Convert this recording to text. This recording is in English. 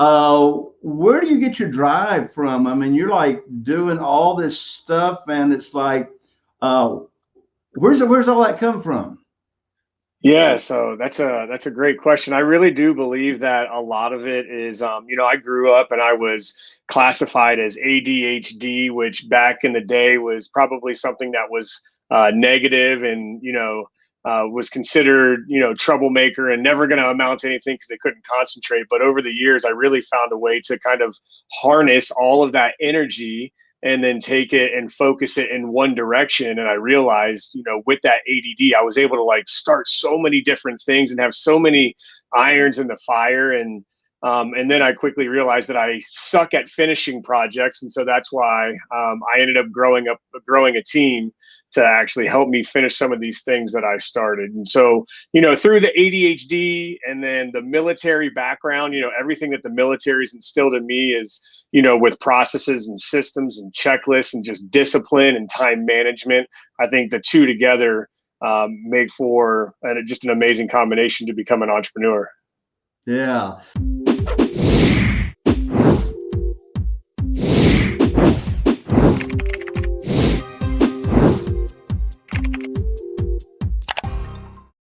uh, where do you get your drive from? I mean, you're like doing all this stuff, and it's like, uh, where's where's all that come from? Yeah, so that's a that's a great question. I really do believe that a lot of it is, um, you know, I grew up and I was classified as ADHD, which back in the day was probably something that was uh, negative and you know uh, was considered you know troublemaker and never going to amount to anything because they couldn't concentrate. But over the years, I really found a way to kind of harness all of that energy and then take it and focus it in one direction. And I realized, you know, with that ADD, I was able to like start so many different things and have so many irons in the fire. And um, and then I quickly realized that I suck at finishing projects, and so that's why um, I ended up growing up, growing a team to actually help me finish some of these things that I started. And so, you know, through the ADHD and then the military background, you know, everything that the military's instilled in me is, you know, with processes and systems and checklists and just discipline and time management. I think the two together um, make for uh, just an amazing combination to become an entrepreneur. Yeah.